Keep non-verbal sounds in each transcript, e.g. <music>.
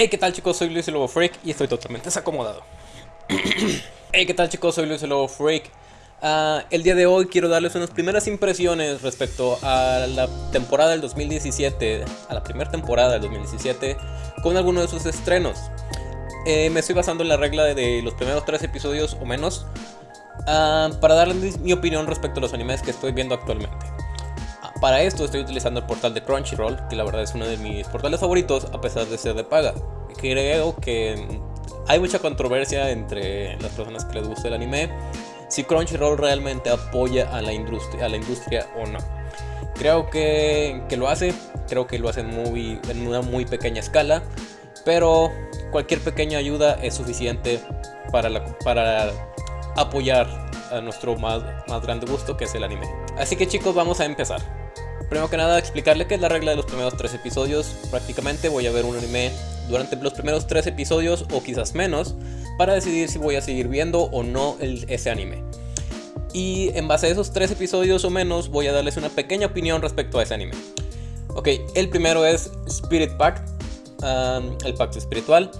Hey, ¿qué tal chicos? Soy Luis el Lobo Freak y estoy totalmente desacomodado. <clears throat> hey, ¿qué tal chicos? Soy Luis el Lobo Freak. Uh, el día de hoy quiero darles unas primeras impresiones respecto a la temporada del 2017, a la primera temporada del 2017, con algunos de sus estrenos. Eh, me estoy basando en la regla de los primeros tres episodios o menos uh, para darles mi opinión respecto a los animes que estoy viendo actualmente. Para esto estoy utilizando el portal de Crunchyroll, que la verdad es uno de mis portales favoritos a pesar de ser de paga. Creo que hay mucha controversia entre las personas que les gusta el anime si Crunchyroll realmente apoya a la industria, a la industria o no. Creo que, que lo hace, creo que lo hace muy, en una muy pequeña escala, pero cualquier pequeña ayuda es suficiente para, la, para apoyar a nuestro más, más grande gusto que es el anime. Así que chicos, vamos a empezar. Primero que nada, explicarle qué es la regla de los primeros tres episodios. Prácticamente voy a ver un anime durante los primeros tres episodios o quizás menos para decidir si voy a seguir viendo o no ese anime. Y en base a esos tres episodios o menos voy a darles una pequeña opinión respecto a ese anime. Ok, el primero es Spirit Pact, el pacto espiritual,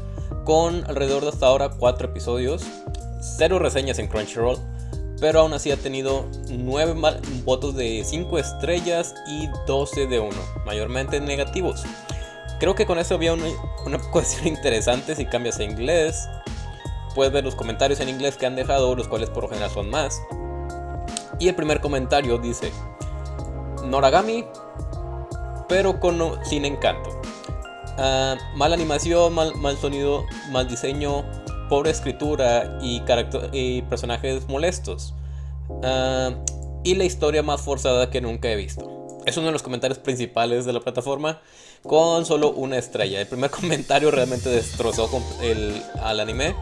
con alrededor de hasta ahora cuatro episodios, cero reseñas en Crunchyroll pero aún así ha tenido 9 votos de 5 estrellas y 12 de 1, mayormente negativos. Creo que con eso había una, una <laughs> cuestión interesante si cambias a inglés. Puedes ver los comentarios en inglés que han dejado, los cuales por lo general son más. Y el primer comentario dice, Noragami, pero con, sin encanto. Uh, mal animación, mal, mal sonido, mal diseño, pobre escritura y, y personajes molestos. Ah, y la historia más forzada que nunca he visto. Es uno de los comentarios principales de la plataforma con solo una estrella. El primer <laughs> comentario realmente destrozó el, al anime.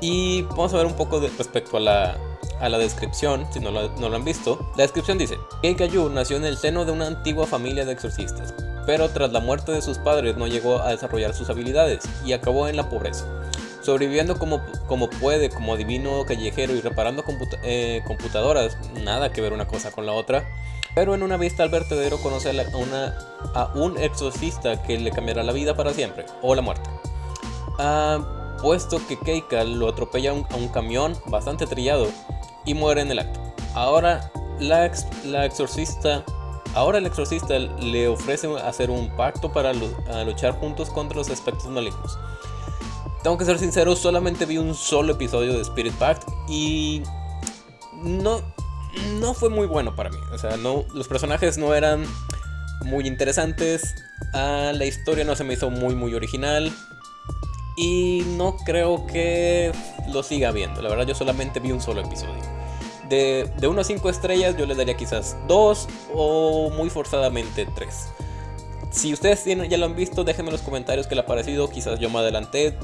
Y vamos a ver un poco de, respecto a la, a la descripción, si no lo, no lo, han visto. La descripción dice, Keikayu nació en el seno de una antigua familia de exorcistas, pero tras la muerte de sus padres no llegó a desarrollar sus habilidades y acabó en la pobreza sobreviviendo como, como puede, como divino callejero y reparando eh, computadoras, nada que ver una cosa con la otra. Pero en una vista al vertedero conoce a, una, a un exorcista que le cambiará la vida para siempre, o la muerte. Ah, puesto que Keika lo atropella a un, camión bastante trillado y muere en el acto. Ahora la, la exorcista Ahora el exorcista le ofrece hacer un pacto para luchar juntos contra los aspectos malignos. Tengo que ser sincero, solamente vi un solo episodio de Spirit Pact y no, no fue muy bueno para mí. O sea, no, los personajes no eran muy interesantes, ah, la historia no se me hizo muy muy original y no creo que lo siga viendo. La verdad yo solamente vi un solo episodio. De, de 1 a 5 estrellas yo le daría quizás 2 o muy forzadamente 3. Si ustedes ya lo han visto, déjenme en los comentarios qué les ha parecido. Quizás yo me adelanté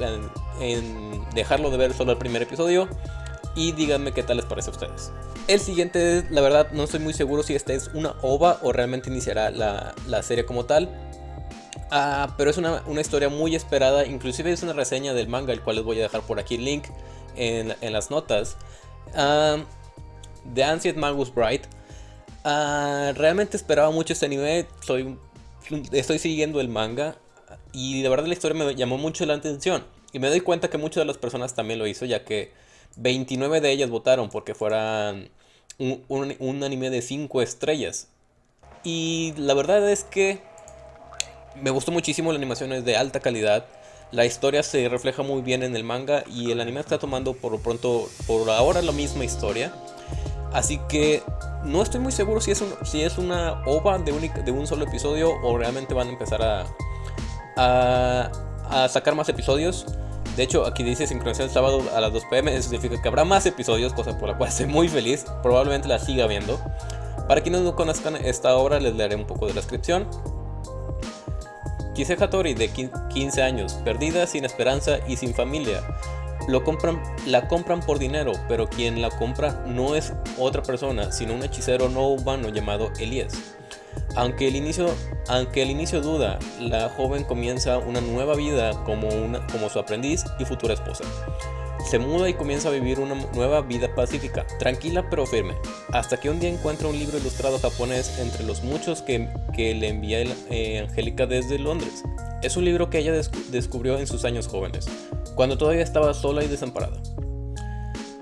en, dejarlo de ver solo el primer episodio. Y díganme qué tal les parece a ustedes. El siguiente, la verdad, no estoy muy seguro si esta es una OVA o realmente iniciará la, serie como tal. Ah, pero es una, historia muy esperada, inclusive es una reseña del manga, el cual les voy a dejar por aquí el link en, las notas. Uh, The Ancient Magus Bright. Ah, realmente esperaba mucho este anime, soy estoy siguiendo el manga y de verdad la historia me llamó mucho la atención. Y me doy cuenta que muchas de las personas también lo hizo, ya que 29 de ellas votaron porque fuera un, anime de 5 estrellas. Y la verdad es que me gustó muchísimo, la animación es de alta calidad. La historia se refleja muy bien en el manga y el anime está tomando por lo pronto, por ahora, la misma historia. Así que no estoy muy seguro si es, si es una OVA de, de un solo episodio o realmente van a empezar a, a, sacar más episodios. De hecho, aquí dice sincronización el sábado a las 2 pm. Eso significa que habrá más episodios, cosa por la cual estoy muy feliz. Probablemente la siga viendo. Para quienes no conozcan esta obra, les daré un poco de descripción. Kise Hattori, de 15 años, perdida, sin esperanza y sin familia, lo compran, la compran por dinero, pero quien la compra no es otra persona, sino un hechicero no humano llamado Elías. Aunque el inicio, aunque el inicio duda, la joven comienza una nueva vida como, una, como su aprendiz y futura esposa. Se muda y comienza a vivir una nueva vida pacífica, tranquila pero firme, hasta que un día encuentra un libro ilustrado japonés entre los muchos que, que le envía eh, Angélica desde Londres. Es un libro que ella descubrió en sus años jóvenes, cuando todavía estaba sola y desamparada.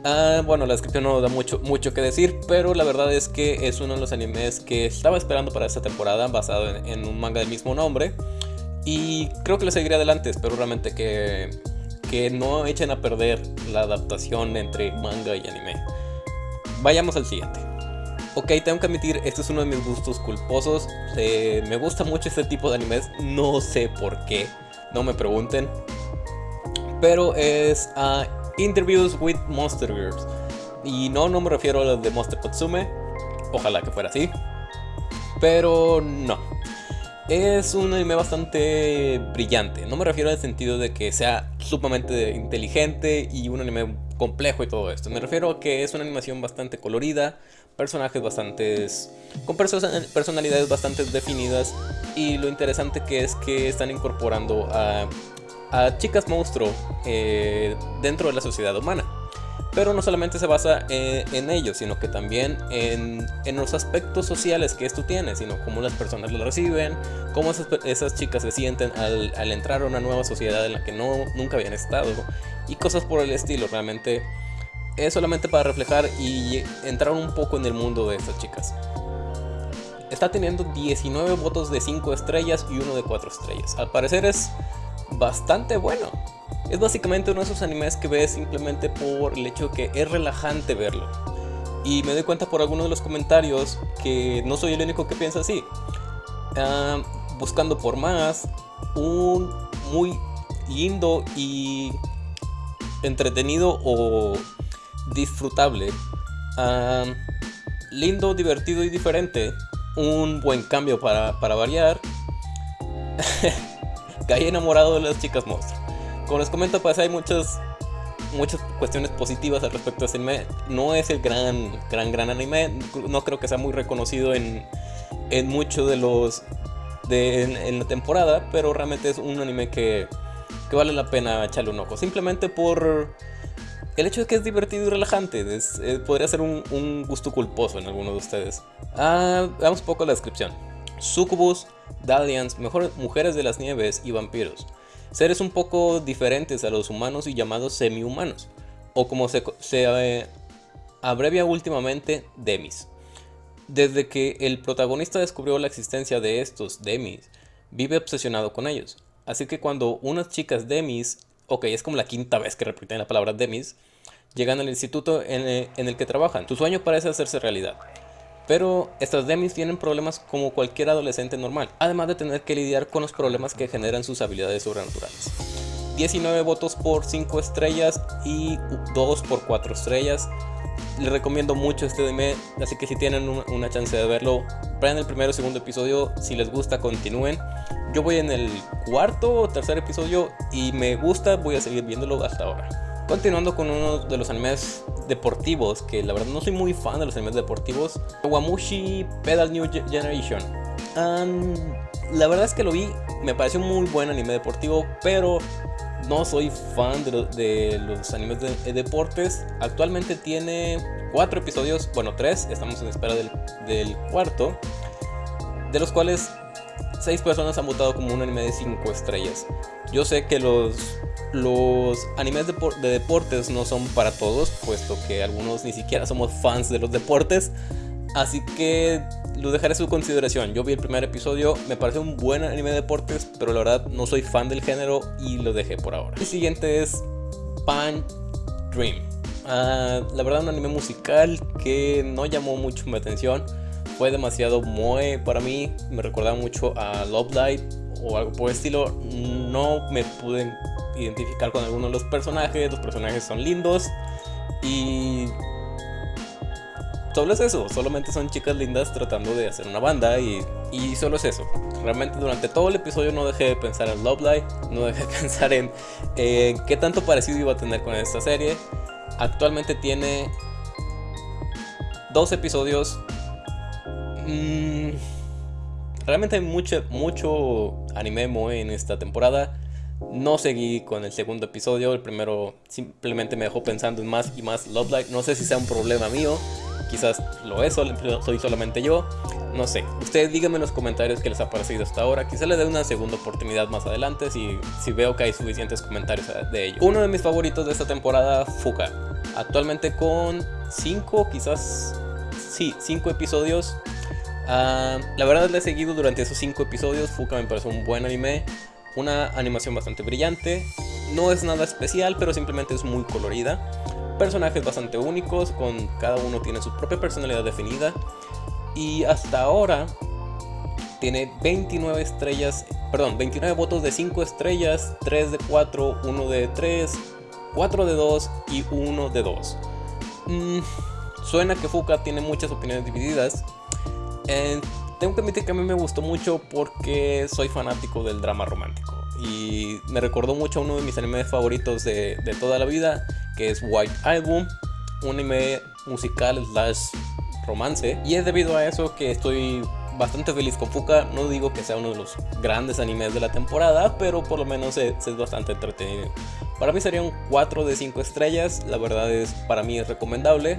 Ah, bueno, la descripción no da mucho, mucho que decir, pero la verdad es que es uno de los animes que estaba esperando para esta temporada, basado en, un manga del mismo nombre. Y creo que le seguiré adelante, espero realmente que, que no echen a perder la adaptación entre manga y anime. Vayamos al siguiente. Ok, tengo que admitir, este es uno de mis gustos culposos. Eh, me gusta mucho este tipo de animes, no sé por qué, no me pregunten. Pero es uh, Interviews with Monster Girls. Y no, no me refiero a los de Monster Kotsume, ojalá que fuera así. Pero no. Es un anime bastante brillante. No me refiero al sentido de que sea sumamente inteligente y un anime complejo y todo esto. Me refiero a que es una animación bastante colorida, personajes bastantes con personalidades bastante definidas y lo interesante que es que están incorporando a, chicas monstruo eh, dentro de la sociedad humana. Pero no solamente se basa eh, en ello, sino que también en, los aspectos sociales que esto tiene, sino cómo las personas lo reciben, cómo esas, chicas se sienten al, al, entrar a una nueva sociedad en la que no, nunca habían estado y cosas por el estilo. Realmente es solamente para reflejar y entrar un poco en el mundo de estas chicas. Está teniendo 19 votos de 5 estrellas y uno de 4 estrellas. Al parecer es bastante bueno. Es básicamente uno de esos animes que ves simplemente por el hecho que es relajante verlo. Y me doy cuenta por algunos de los comentarios que no soy el único que piensa así. Ah, buscando por más, un muy lindo y entretenido o disfrutable, lindo, divertido y diferente, un buen cambio para, variar. <laughs> <laughs> Caí enamorado de las chicas monstruos. Como les comento, pues hay muchas muchas cuestiones positivas al respecto de este anime. No es el gran, gran, gran anime. No creo que sea muy reconocido en, en muchos de los. De, en, la temporada. Pero realmente es un anime que, que vale la pena echarle un ojo. Simplemente por el hecho de que es divertido y relajante eh, podría ser un, gusto culposo en alguno de ustedes. Ah, veamos un poco la descripción. Sucubus, Dalians, mujeres de las nieves y vampiros. Seres un poco diferentes a los humanos y llamados semi-humanos. O como se, eh, abrevia últimamente, Demis. Desde que el protagonista descubrió la existencia de estos Demis, vive obsesionado con ellos. Así que cuando unas chicas Demis ok, es como la quinta vez que repiten la palabra Demis, llegan al instituto eh, en, el que trabajan. Su sueño parece hacerse realidad. Pero estas Demis tienen problemas como cualquier adolescente normal, además de tener que lidiar con los problemas que generan sus habilidades sobrenaturales. 19 votos por 5 estrellas y 2 por 4 estrellas. Les recomiendo mucho este anime, así que si tienen una chance de verlo, vean el primero o segundo episodio, si les gusta continúen. Yo voy en el cuarto o tercer episodio y me gusta, voy a seguir viéndolo hasta ahora. Continuando con uno de los animes deportivos, que la verdad no soy muy fan de los animes deportivos, Wamushi Pedal New Generation. la verdad es que lo vi, me pareció un muy buen anime deportivo, pero no soy fan de, los animes de, deportes. Actualmente tiene cuatro episodios, bueno, tres, estamos en espera del, del cuarto, de los cuales 6 personas han votado como un anime de 5 estrellas. Yo sé que los, los animes de, deportes no son para todos, puesto que algunos ni siquiera somos fans de los deportes. Así que lo dejaré a su consideración. Yo vi el primer episodio, me parece un buen anime de deportes, pero la verdad no soy fan del género y lo dejé por ahora. El siguiente es Pan Dream. Ah, la verdad un anime musical que no llamó mucho mi atención fue demasiado moe para mí. Me recordaba mucho a Love Light o algo por el estilo. No me pude identificar con alguno de los personajes. Los personajes son lindos. Y solo es eso, solamente son chicas lindas tratando de hacer una banda y, y, solo es eso. Realmente durante todo el episodio no dejé de pensar en Love Light, no dejé de <laughs> pensar en qué tanto parecido iba a tener con esta serie. Actualmente tiene dos episodios Mm, realmente hay mucho, mucho anime moe en esta temporada. No seguí con el segundo episodio, el primero simplemente me dejó pensando en más y más Love Live. No sé si sea un problema mío, quizás lo es, soy solamente yo, no sé. Ustedes díganme en los comentarios qué les ha parecido hasta ahora, quizás le dé una segunda oportunidad más adelante si, si veo que hay suficientes comentarios de ello. Uno de mis favoritos de esta temporada, Fuka, actualmente con 5, quizás, sí, 5 episodios. Ah, la verdad le he seguido durante esos 5 episodios, Fuka me parece un buen anime, una animación bastante brillante, no es nada especial, pero simplemente es muy colorida. Personajes bastante únicos, con cada uno tiene su propia personalidad definida. Y hasta ahora tiene 29 estrellas, perdón, 29 votos de 5 estrellas, 3 de 4, 1 de 3, 4 de 2 y 1 de 2. Mm, suena que Fuka tiene muchas opiniones divididas. Eh, tengo que admitir que a mí me gustó mucho porque soy fanático del drama romántico y me recordó mucho a uno de mis animes favoritos de, toda la vida, que es White Album, un anime musical slash romance. Y es debido a eso que estoy bastante feliz con Fuka. No digo que sea uno de los grandes animes de la temporada, pero por lo menos es, bastante entretenido. Para mí sería un 4 de 5 estrellas, la verdad es para mí es recomendable.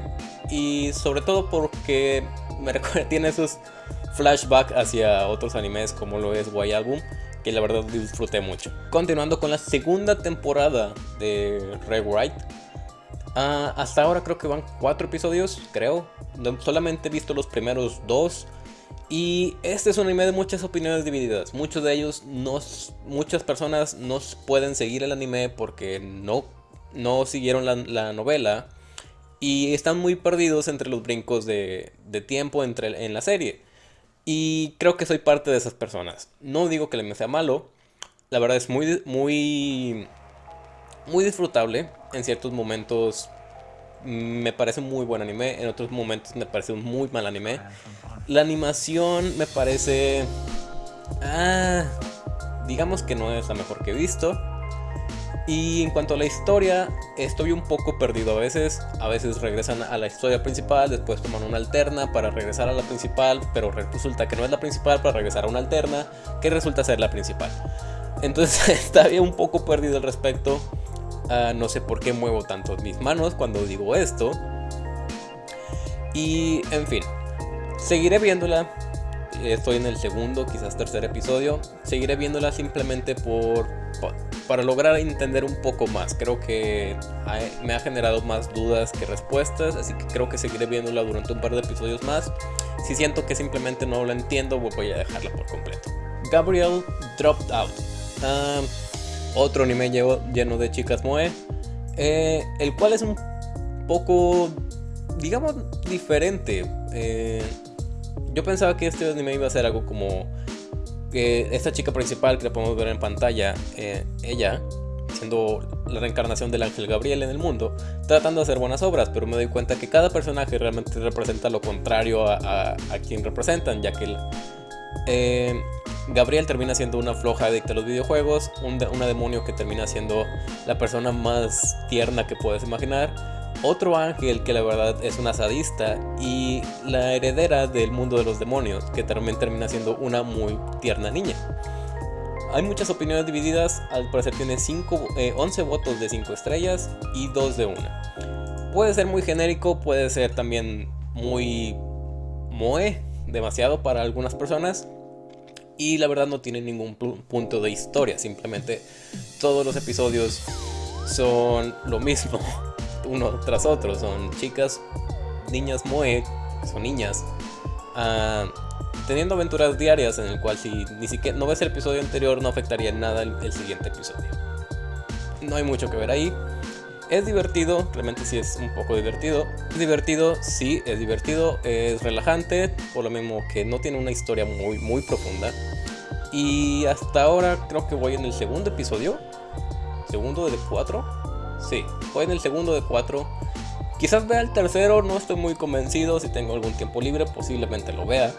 Y sobre todo porque me <laughs> recuerda, tiene esos flashbacks hacia otros animes como lo es White Album que la verdad disfruté mucho. Continuando con la segunda temporada de Red White. Ah, hasta ahora creo que van cuatro episodios, creo. Solamente he visto los primeros dos. Y este es un anime de muchas opiniones divididas. Muchos de ellos, no, muchas personas no pueden seguir el anime porque no, no siguieron la, novela. Y están muy perdidos entre los brincos de, de tiempo entre, en la serie. Y creo que soy parte de esas personas. No digo que me sea malo. La verdad es muy, muy, muy disfrutable. En ciertos momentos me parece un muy buen anime. En otros momentos me parece un muy mal anime. La animación me parece... Ah, digamos que no es la mejor que he visto. Y en cuanto a la historia, estoy un poco perdido a veces. A veces regresan a la historia principal, después toman una alterna para regresar a la principal, pero resulta que no es la principal para regresar a una alterna, que resulta ser la principal. Entonces <laughs> está un poco perdido al respecto. Ah, no sé por qué muevo tanto mis manos cuando digo esto. Y en fin, seguiré viéndola. Estoy en el segundo, quizás tercer episodio. Seguiré viéndola simplemente por para lograr entender un poco más. Creo que me ha generado más dudas que respuestas, así que creo que seguiré viéndola durante un par de episodios más. Si siento que simplemente no la entiendo, voy a dejarla por completo. Gabriel Dropped Out. Ah, otro anime lleno de chicas moe. Eh, el cual es un poco, digamos, diferente. Eh, yo pensaba que este anime iba a ser algo como esta chica principal que la podemos ver en pantalla, eh, ella, siendo la reencarnación del ángel Gabriel en el mundo, tratando de hacer buenas obras, pero me doy cuenta que cada personaje realmente representa lo contrario a, quien representan, ya que eh, Gabriel termina siendo una floja adicta a los videojuegos, una demonio que termina siendo la persona más tierna que puedes imaginar, otro ángel que la verdad es una sadista y la heredera del mundo de los demonios, que también termina siendo una muy tierna niña. Hay muchas opiniones divididas, al parecer tiene 5, 11 eh, votos de 5 estrellas y 2 de 1. Puede ser muy genérico, puede ser también muy moe, demasiado para algunas personas. Y la verdad no tiene ningún punto de historia, simplemente todos los episodios son lo mismo <laughs> uno tras otro. Son chicas, niñas moe, son niñas, ah, teniendo aventuras diarias en el cual si ni siquiera no ves el episodio anterior no afectaría en nada el, siguiente episodio. No hay mucho que ver ahí. Es divertido, realmente sí es un poco divertido. Es divertido, sí, es divertido, es relajante, por lo mismo que no tiene una historia muy, muy profunda. Y hasta ahora creo que voy en el segundo episodio. Segundo de cuatro. Sí, fue en el segundo de cuatro. Quizás vea el tercero, no estoy muy convencido. Si tengo algún tiempo libre, posiblemente lo vea.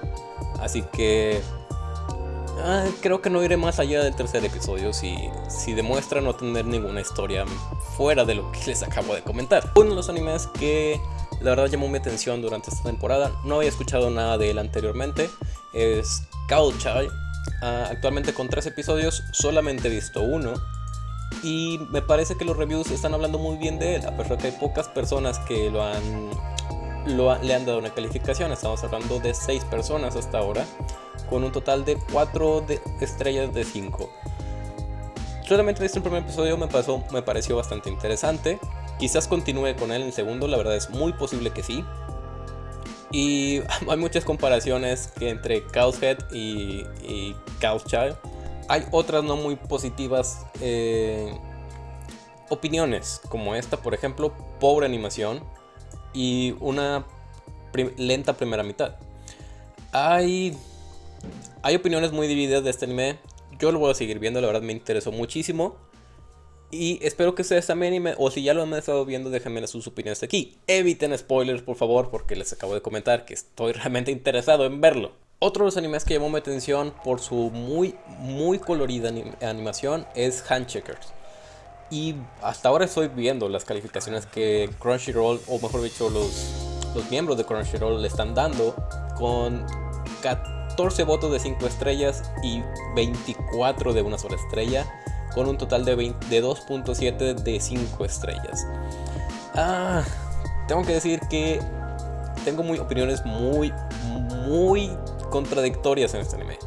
Así que ah, creo que no iré más allá del tercer episodio si, si demuestra no tener ninguna historia fuera de lo que les acabo de comentar. Uno de los animes que la verdad llamó mi atención durante esta temporada, no había escuchado nada de él anteriormente, es Cowchild. Ah, actualmente con tres episodios, solamente he visto uno y me parece que los reviews están hablando muy bien de él, a pesar de que hay pocas personas que lo han le han dado una calificación. Estamos hablando de 6 personas hasta ahora, con un total de 4 de estrellas de 5. Solamente visto el primer episodio me, pasó, me pareció bastante interesante. Quizás continúe con él en el segundo, la verdad es muy posible que sí. Y <laughs> hay muchas comparaciones que entre Head y, y Child. Hay otras no muy positivas eh, opiniones, como esta, por ejemplo, pobre animación y una lenta primera mitad. Hay, hay opiniones muy divididas de este anime. Yo lo voy a seguir viendo, la verdad me interesó muchísimo. Y espero que ustedes también, o si ya lo han estado viendo, déjenme sus opiniones aquí. Eviten spoilers, por favor, porque les acabo de comentar que estoy <laughs> realmente interesado en verlo. Otro de los animes que llamó mi atención por su muy, muy colorida animación es Handcheckers. Y hasta ahora estoy viendo las calificaciones que Crunchyroll, o mejor dicho, los, los miembros de Crunchyroll le están dando con 14 votos de 5 estrellas y 24 de una sola estrella, con un total de, de 2.7 de 5 estrellas. Ah, tengo que decir que tengo muy opiniones muy, muy contradictorias en este anime.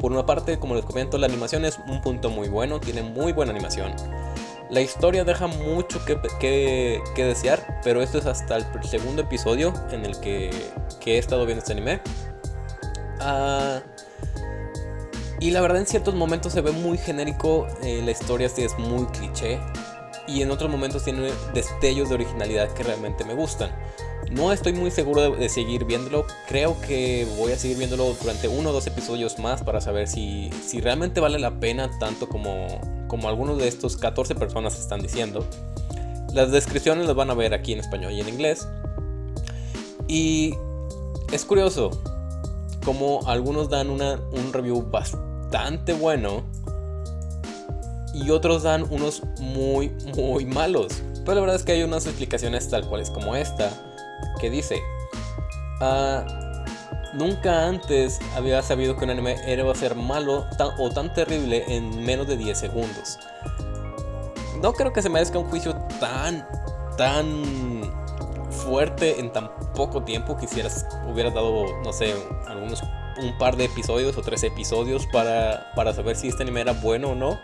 Por una parte, como les comento, la animación es un punto muy bueno, tiene muy buena animación. La historia deja mucho que, desear, pero esto es hasta el segundo episodio en el que, he estado viendo este anime. Ah, y la verdad en ciertos momentos se ve muy genérico, eh, la historia sí es muy cliché y en otros momentos tiene destellos de originalidad que realmente me gustan. No estoy muy seguro de, seguir viéndolo, creo que voy a seguir viéndolo durante uno o dos episodios más para saber si, si realmente vale la pena tanto como, como algunos de estos 14 personas están diciendo. Las descripciones las van a ver aquí en español y en inglés. Y es curioso como algunos dan una, un review bastante bueno y otros dan unos muy muy malos. Pero la verdad es que hay unas explicaciones tal cuales como esta que dice ah, Nunca antes había sabido que un anime era a ser malo o tan terrible en menos de 10 segundos. No creo que se merezca un juicio tan, tan fuerte en tan poco tiempo. Quisieras, hubieras dado, no sé, algunos, un par de episodios o tres episodios para, para saber si este anime era bueno o no.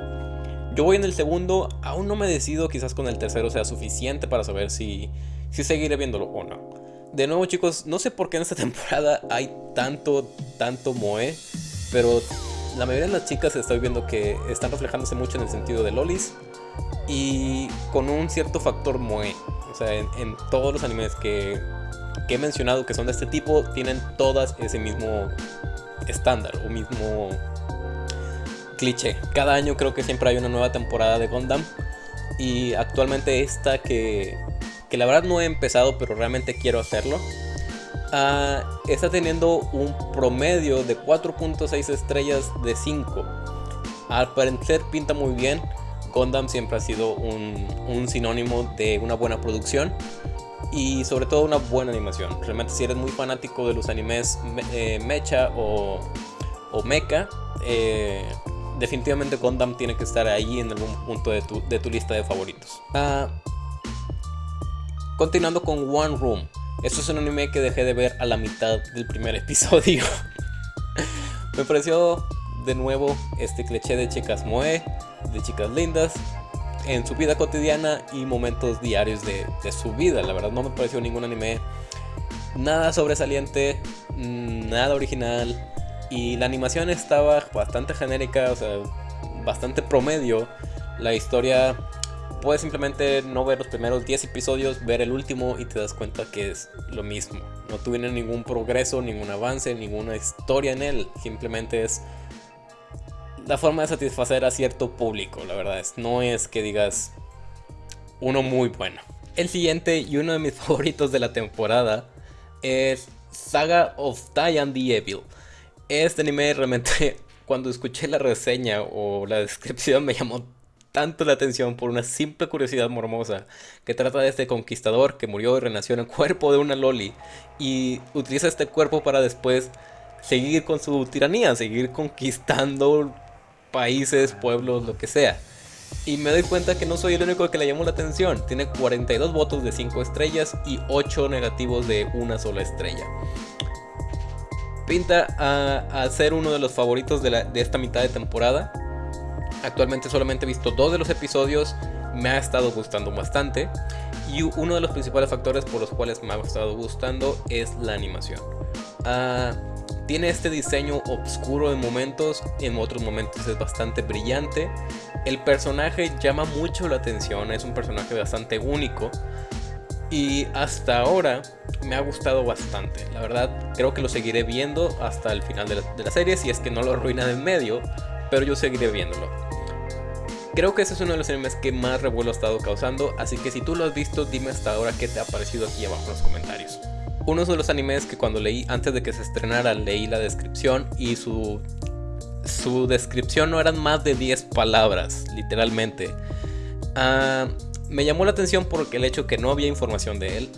Yo voy en el segundo, aún no me decido, quizás con el tercero sea suficiente para saber si, si seguiré viéndolo o no de nuevo chicos, no sé por qué en esta <laughs> temporada hay tanto, tanto Moe, pero la mayoría de las chicas estoy viendo que están reflejándose mucho en el sentido de lolis y con un cierto factor Moe. O sea, en, todos los animes que, que, he mencionado que son de este tipo, tienen todas ese mismo estándar o mismo cliché. Cada año creo que siempre hay una nueva temporada de Gundam y actualmente esta que que la verdad no he empezado, pero realmente quiero hacerlo. Ah, está teniendo un promedio de 4.6 estrellas de 5. Al parecer pinta muy bien. Gundam siempre ha sido un, sinónimo de una buena producción y sobre todo una buena animación. Realmente si eres muy fanático de los animes eh, mecha o, o mecha, eh, definitivamente Gundam tiene que estar ahí en algún punto de tu, de tu lista de favoritos. Uh, Continuando con One Room. Esto es un anime que dejé de ver a la mitad del primer <laughs> episodio. Me pareció de nuevo este cliché de chicas moe, de chicas lindas, en su vida cotidiana y momentos diarios de, su vida. La verdad no me pareció ningún anime nada sobresaliente, nada original. Y la animación estaba bastante genérica, o sea, bastante promedio. La historia puedes simplemente no ver los primeros 10 episodios, ver el último y te das cuenta que es lo mismo. No tuvieron ningún progreso, ningún avance, ninguna historia en él. Simplemente es la forma de satisfacer a cierto público, la verdad. Es, no es que digas uno muy bueno. El siguiente y uno de mis <laughs> favoritos de la temporada es Saga of Tyan the Evil. Este anime realmente <laughs> cuando escuché la reseña o la descripción me llamó tanto la atención por una simple curiosidad mormosa que trata de este conquistador que murió y renació en el cuerpo de una loli y utiliza este cuerpo para después seguir con su tiranía, seguir conquistando países, pueblos, lo que sea. Y me doy cuenta que no soy el único que le llamó la atención. Tiene 42 votos de 5 estrellas y 8 negativos de una sola estrella. Pinta a, ser uno de los favoritos de, de esta mitad de temporada. Actualmente solamente he visto dos de los episodios. Me ha estado gustando bastante. Y uno de los principales factores por los cuales me ha estado gustando es la animación. Ah, tiene este diseño oscuro en momentos, en otros momentos es bastante brillante. El personaje llama mucho la atención, es un personaje bastante único. Y hasta ahora me ha gustado bastante. La verdad, creo que lo seguiré viendo hasta el final de la, de la serie, si es que no lo arruina en medio, pero yo seguiré viéndolo. Creo que ese es uno de los animes que más revuelo ha estado causando, así que si tú lo has visto, dime hasta ahora qué te ha parecido aquí abajo en los comentarios. Uno de los animes que cuando leí, antes de que se estrenara, leí la descripción y su, su descripción no eran más de 10 palabras, literalmente. Ah, me llamó la atención porque el hecho que no había información de él.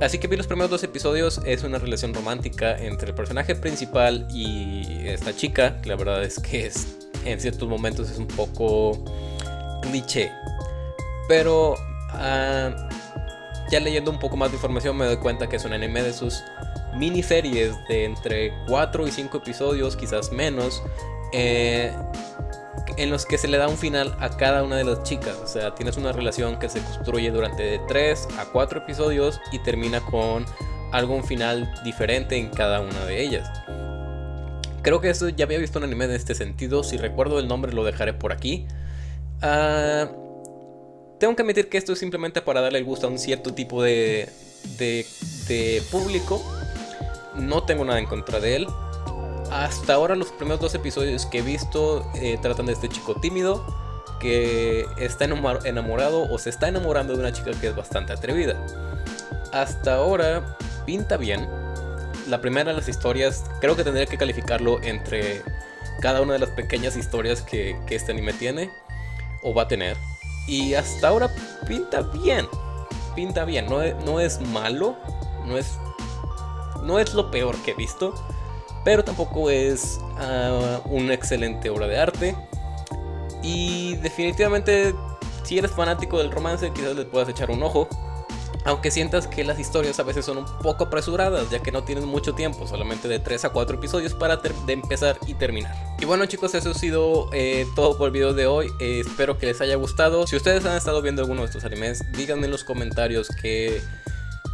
Así que vi los primeros dos episodios, es una relación romántica entre el personaje principal y esta chica, que la verdad es que es, en ciertos momentos es un poco cliché. Pero ah, ya leyendo un poco más de información me doy cuenta que es un anime de sus miniseries de entre 4 y 5 episodios, quizás menos, eh, en los que se le da un final a cada una de las chicas. O sea, tienes una relación que se construye durante 3 a 4 episodios y termina con algún final diferente en cada una de ellas. Creo que eso ya había visto un anime en este sentido. Si recuerdo el nombre lo dejaré por aquí. Ah, tengo que admitir que esto es simplemente para darle el gusto a un cierto tipo de, de, público. No tengo nada en contra de él. Hasta ahora los primeros dos episodios que he visto eh, tratan de este chico tímido que está enamorado o se está enamorando de una chica que es bastante atrevida. Hasta ahora pinta bien. La primera de las historias creo que tendría que calificarlo entre cada una de las pequeñas historias que, que este anime tiene o va a tener. Y hasta ahora pinta bien. Pinta bien. No es, no es malo. No es. No es lo peor que he visto. Pero tampoco es uh, una excelente obra de arte. Y definitivamente, si eres fanático del romance, quizás le puedas echar un ojo. Aunque sientas que las historias a veces son un poco apresuradas, ya que no tienes mucho tiempo, solamente de 3 a 4 episodios para de empezar y terminar. Y bueno chicos, eso ha sido eh, todo por el video de hoy, eh, espero que les haya gustado. Si ustedes han estado viendo alguno de estos animes, díganme en los comentarios que...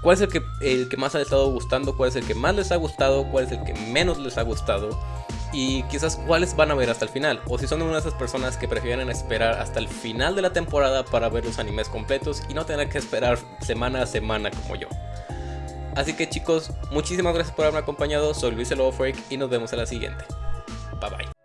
¿Cuál es el que, el que más ha estado gustando? ¿Cuál es el que más les ha gustado? ¿Cuál es el que menos les ha gustado? Y quizás cuáles van a ver hasta el final, o si son una de esas personas que prefieren esperar hasta el final de la temporada para ver los animes completos y no tener que esperar semana a semana como yo. Así que chicos, muchísimas gracias por haberme acompañado, soy Luis el Freak y nos vemos en la siguiente. Bye bye.